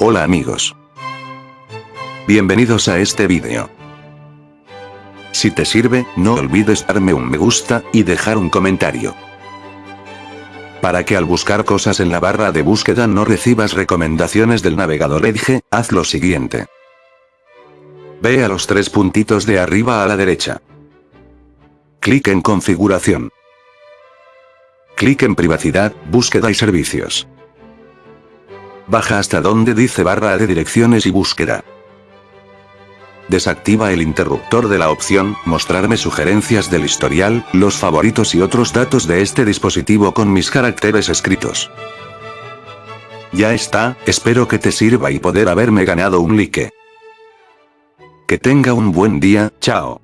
Hola amigos. Bienvenidos a este vídeo. Si te sirve, no olvides darme un me gusta, y dejar un comentario. Para que al buscar cosas en la barra de búsqueda no recibas recomendaciones del navegador Edge, haz lo siguiente. Ve a los tres puntitos de arriba a la derecha. Clic en configuración. Clic en privacidad, búsqueda y servicios. Baja hasta donde dice barra de direcciones y búsqueda. Desactiva el interruptor de la opción, mostrarme sugerencias del historial, los favoritos y otros datos de este dispositivo con mis caracteres escritos. Ya está, espero que te sirva y poder haberme ganado un like. Que tenga un buen día, chao.